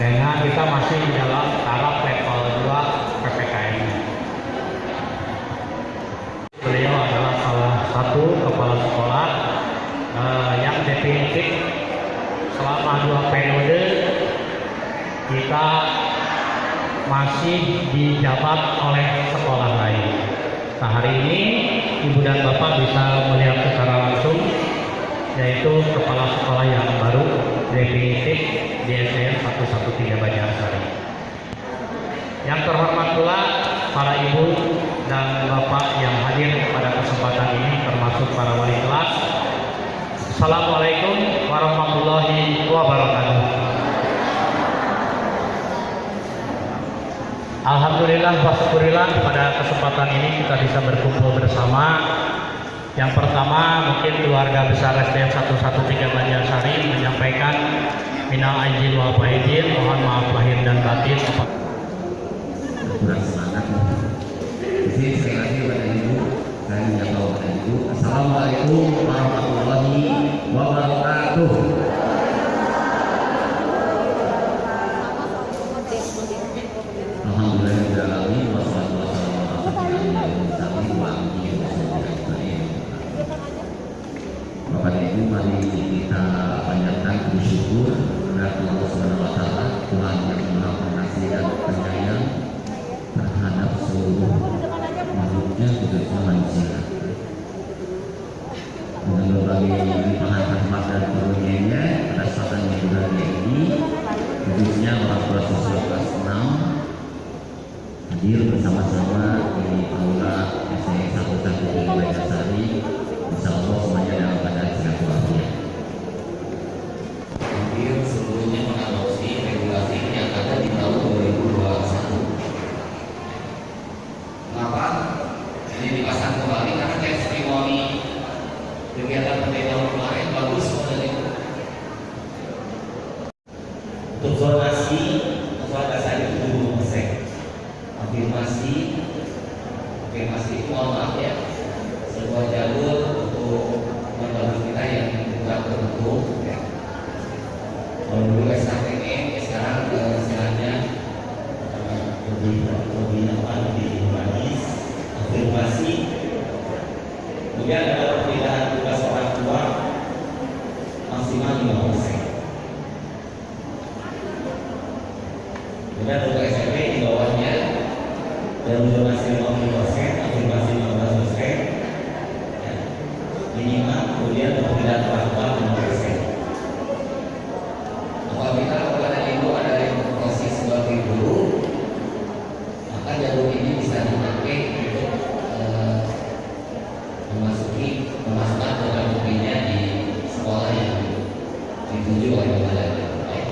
Dengan kita masih dalam taraf level 2 PPKM. Beliau adalah salah satu kepala sekolah eh, yang definitif selama dua periode kita masih dijabat oleh sekolah lain. Nah hari ini ibu dan bapak bisa melihat secara langsung yaitu kepala sekolah yang baru definitif di SDN 113 Banjarsari. Yang terhormat pula para ibu dan bapak yang hadir pada kesempatan ini termasuk para wali kelas. Assalamualaikum warahmatullahi wabarakatuh. Alhamdulillah wa syukurillah pada kesempatan ini kita bisa berkumpul bersama. Yang pertama mungkin keluarga besar SDN 113 Banjarsari menyampaikan minal aizin wal faizin, mohon maaf lahir dan batin. kurang semangat jadi sekali lagi kepada saya menyapa kepada ibu assalamualaikum warahmatullahi wabarakatuh Mari kita panjatkan bersyukur kepada Allah Subhanahu wa taala Tuhan yang Maha Pengasih dan Penyayang terhadap seluruh makhluknya khususnya manusia. Dengan berbagai limpahan rahmat dan karunia-Nya pada saat yang berbahagia ini khususnya orang tua siswa kelas 6 hadir bersama-sama di aula SMA 1 di Banjarsari Insya Allah semuanya dalam keadaan sehat walafiat hampir seluruhnya mengadopsi regulasi yang ada di tahun 2021 Kenapa? Ini dipasang kembali karena testimoni kegiatan pada tahun kemarin bagus model itu. Untuk zonasi, pada saat itu dulu persen. Afirmasi, afirmasi itu mohon maaf ya, sebuah jalur untuk menurut kita yang tidak terbentuk. Ya. Kalau dulu SKTN, sekarang eh, istilahnya eh, lebih lebih apa lebih humanis afirmasi kemudian ada perbedaan tugas orang tua maksimal 5 persen kemudian untuk SMP di bawahnya untuk masih 50 persen afirmasi 15 persen? Ya, minimal kemudian perbedaan orang tua 5 persen apabila kepada ibu ada yang berproses sebagai guru maka jalur ini bisa dipakai untuk eh, memasuki memasukkan program studinya di sekolah yang dituju oleh kepala daerah.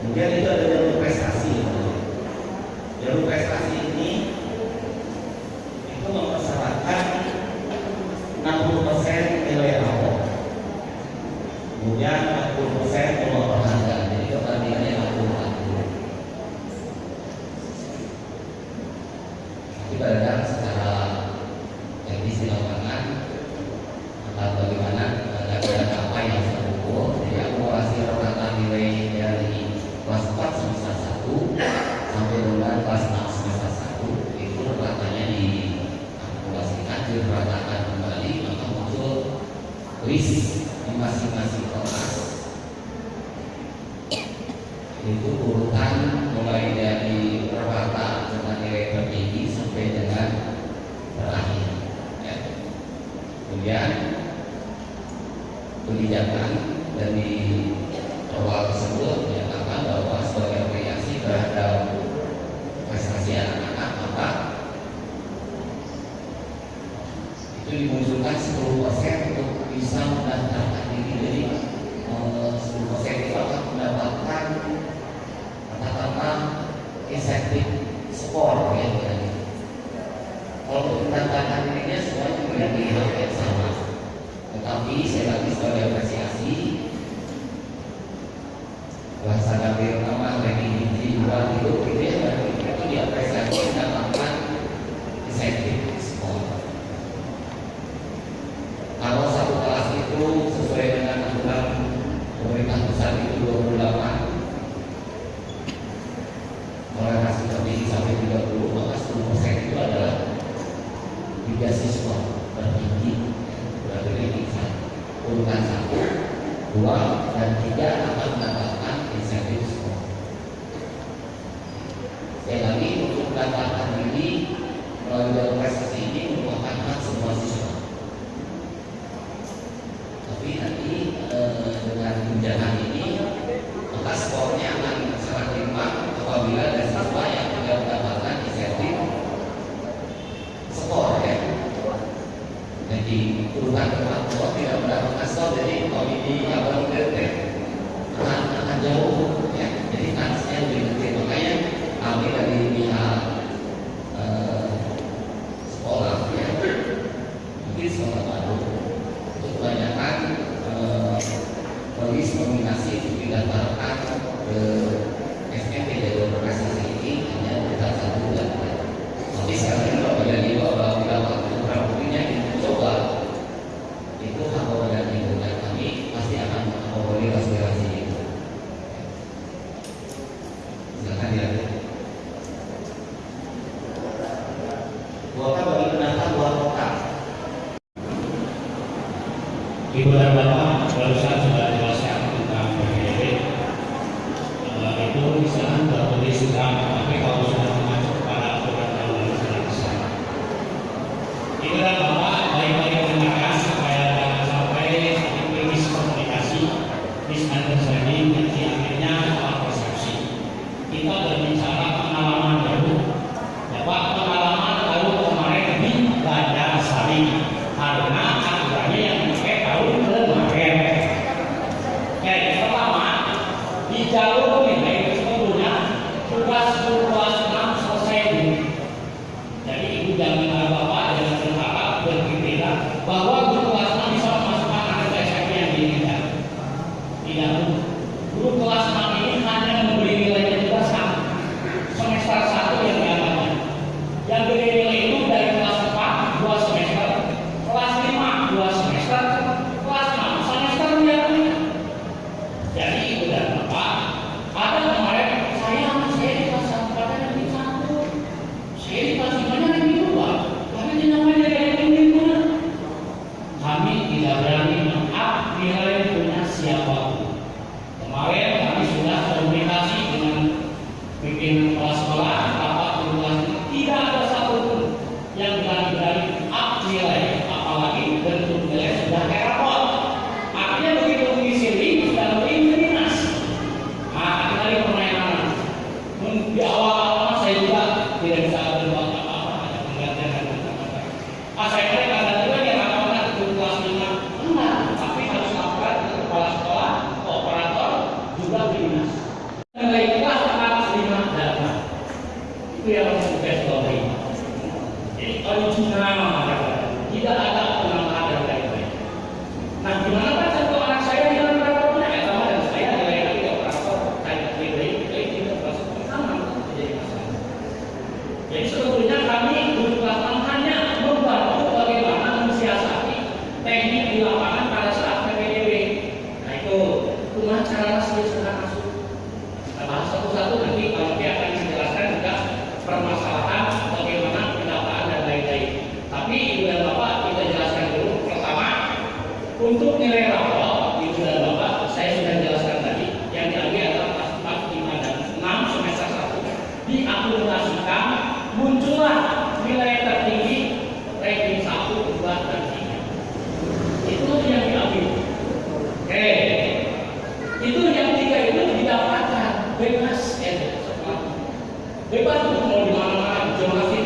Kemudian itu ada jalur prestasi. Jalur prestasi ini itu mempersyaratkan 60% nilai rapor kemudian 40 persen peluang penghargaan jadi perbandingannya 60 tapi kadang secara teknis di lapangan atau bagaimana ada apa yang saya ukur jadi akumulasi rata nilai dari kelas 4 semester 1 sampai dengan kelas 6 semester 1 itu ratanya diakumulasikan diratakan kembali maka muncul list di masing-masing kelas itu urutan mulai dari rata dengan nilai tertinggi sampai dengan terakhir ya. kemudian kebijakan dari awal tersebut menyatakan bahwa sebagai variasi terhadap prestasi anak-anak maka itu dimunculkan 10 persen untuk bisa mendaftarkan diri jadi eh, 10 persen itu akan mendapatkan katakanlah insentif skor ya gitu. kalau untuk mendaftarkan dirinya memiliki hak yang sama tetapi saya lagi sebagai apresiasi bahasa Gabriel nama ranking hiji dua itu itu ya itu diapresiasi mendapatkan Tiara Professor kita original bebas eh bebas mau di mana-mana jonasi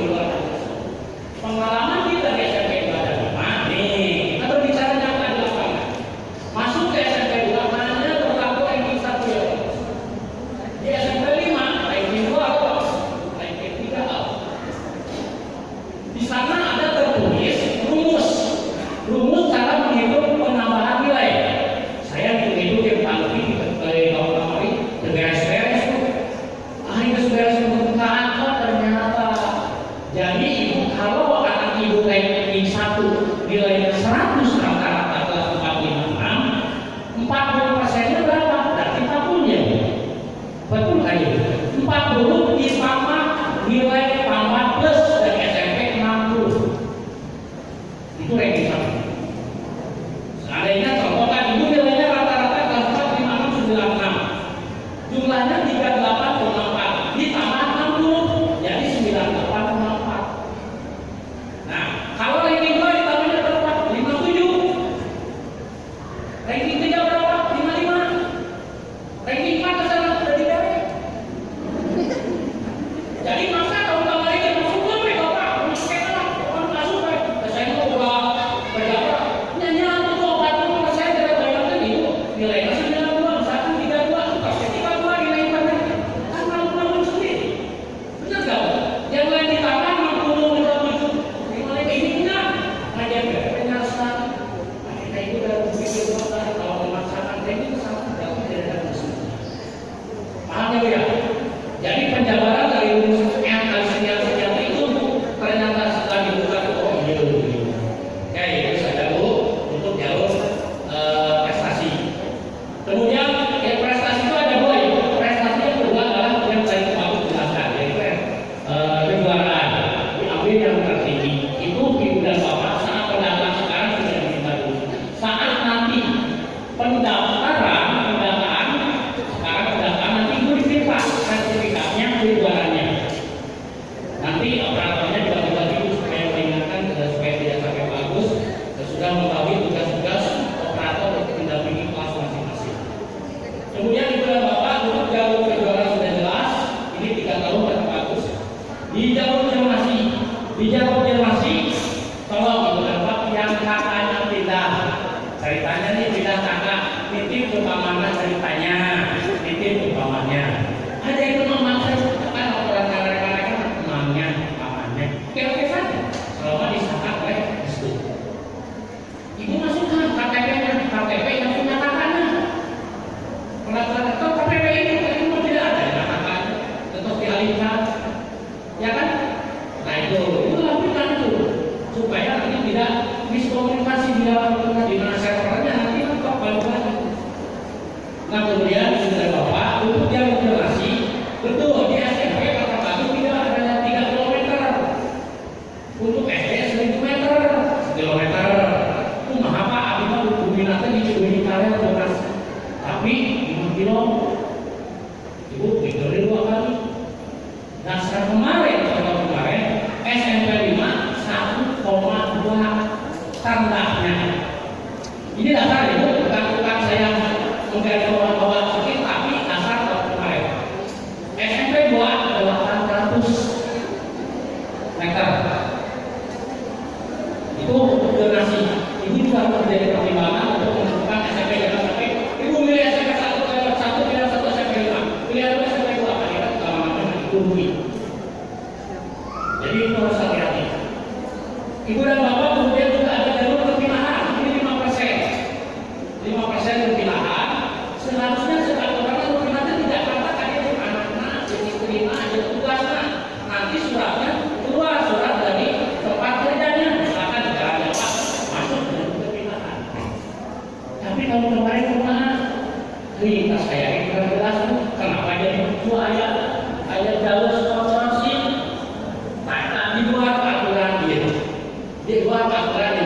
Dewa tak berani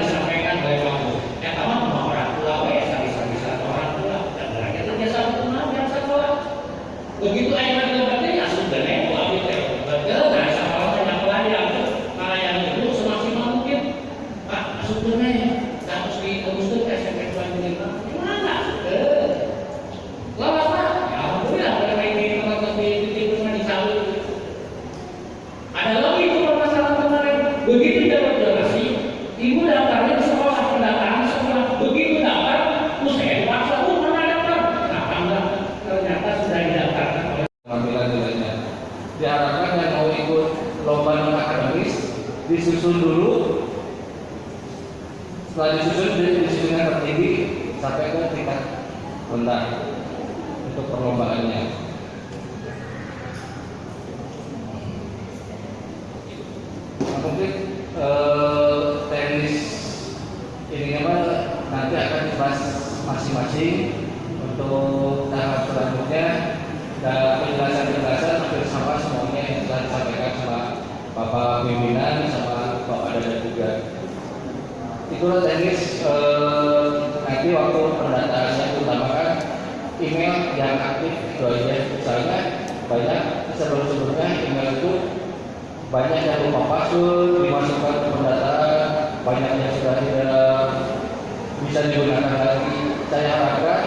Honda untuk perlombaannya. Nah, mungkin eh, teknis ini apa nanti akan dibahas masing-masing untuk tahap selanjutnya dan penjelasan-penjelasan hampir sama semuanya yang telah disampaikan sama Bapak pimpinan sama Bapak Dada juga. Itulah teknis eh, nanti waktu email yang aktif itu saja, misalnya banyak sebelum-sebelumnya email itu banyak yang lupa password dimasukkan ke pendataan banyak yang sudah tidak bisa digunakan lagi. Saya harapkan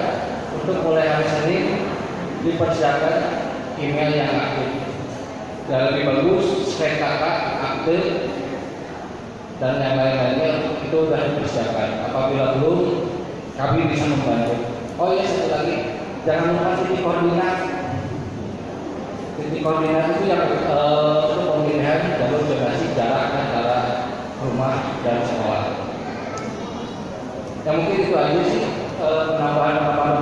untuk mulai hari Senin dipersiapkan email yang aktif. Dan lebih bagus PKK aktif dan yang lain-lainnya itu sudah dipersiapkan. Apabila belum kami bisa membantu. Oh ya satu lagi jangan lupa titik koordinasi, titik koordinat itu yang uh, untuk pemilihan jalur zonasi jarak antara rumah dan sekolah. Yang mungkin itu aja sih eh, penambahan-penambahan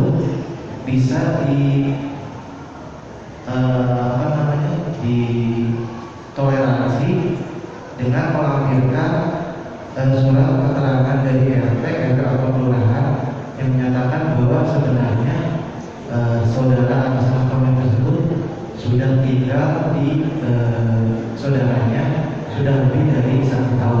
tersebut bisa di eh, apa namanya ditoleransi dengan melampirkan eh, surat keterangan dari RT RW atau kelurahan yang menyatakan bahwa sebenarnya eh, saudara atas nama tersebut sudah tinggal di eh, saudaranya sudah lebih dari satu tahun.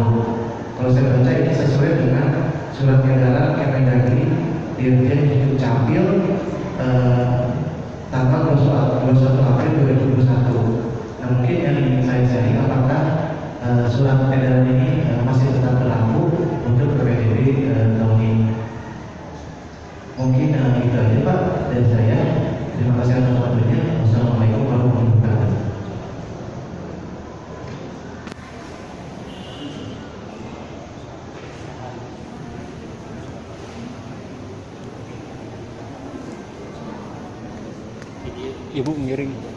ibu miring.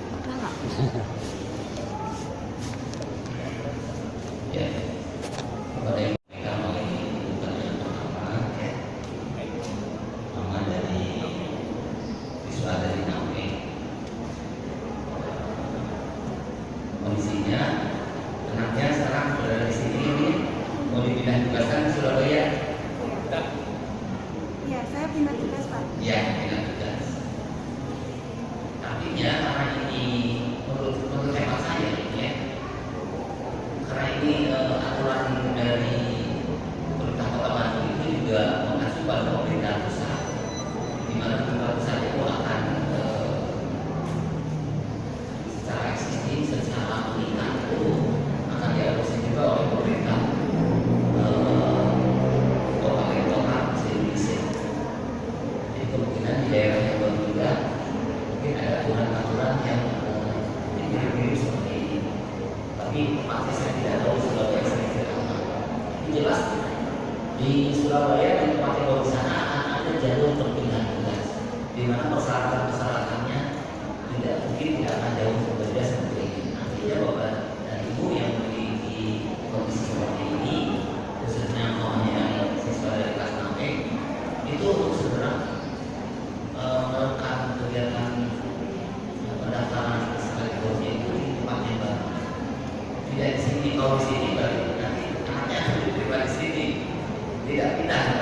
dibawa ke sini baru nanti haknya diterima di sini. Tidak pindah